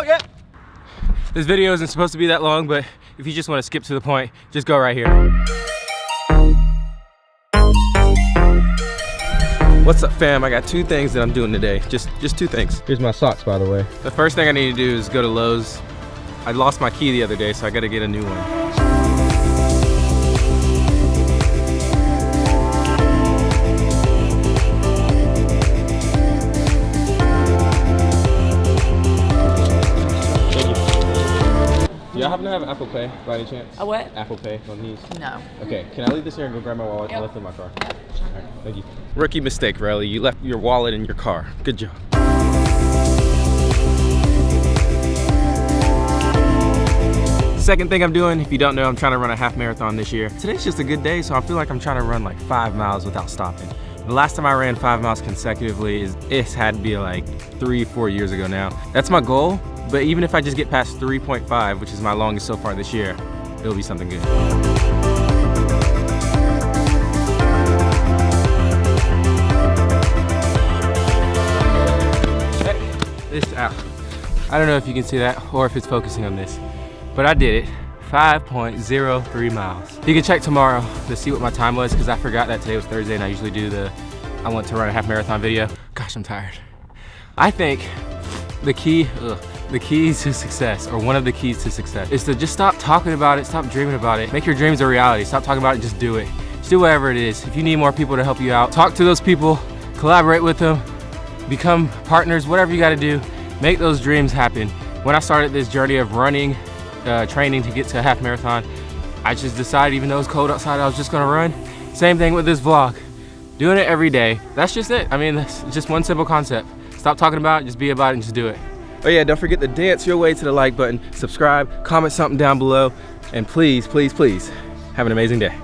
Oh, yeah. This video isn't supposed to be that long, but if you just want to skip to the point, just go right here. What's up fam? I got two things that I'm doing today. Just just two things. Here's my socks by the way. The first thing I need to do is go to Lowe's. I lost my key the other day, so I gotta get a new one. Happen to have Apple Pay by any chance? A what? Apple Pay on these? No. Okay, can I leave this here and go grab my wallet? I left it in my car. Alright, thank you. Rookie mistake, Riley. You left your wallet in your car. Good job. Second thing I'm doing, if you don't know, I'm trying to run a half marathon this year. Today's just a good day, so I feel like I'm trying to run like five miles without stopping. The last time I ran five miles consecutively is it's had to be like three, four years ago now. That's my goal, but even if I just get past 3.5, which is my longest so far this year, it'll be something good. This out. I don't know if you can see that or if it's focusing on this, but I did it. 5.03 miles. You can check tomorrow to see what my time was because I forgot that today was Thursday and I usually do the I want to run a half marathon video. Gosh, I'm tired. I think the key, ugh, the keys to success, or one of the keys to success, is to just stop talking about it, stop dreaming about it, make your dreams a reality. Stop talking about it, just do it. Just do whatever it is. If you need more people to help you out, talk to those people, collaborate with them, become partners, whatever you gotta do, make those dreams happen. When I started this journey of running, uh, training to get to a half marathon, I just decided even though it's cold outside, I was just gonna run. Same thing with this vlog. Doing it every day, that's just it. I mean, that's just one simple concept. Stop talking about it, just be about it and just do it. Oh yeah, don't forget to dance your way to the like button, subscribe, comment something down below, and please, please, please, have an amazing day.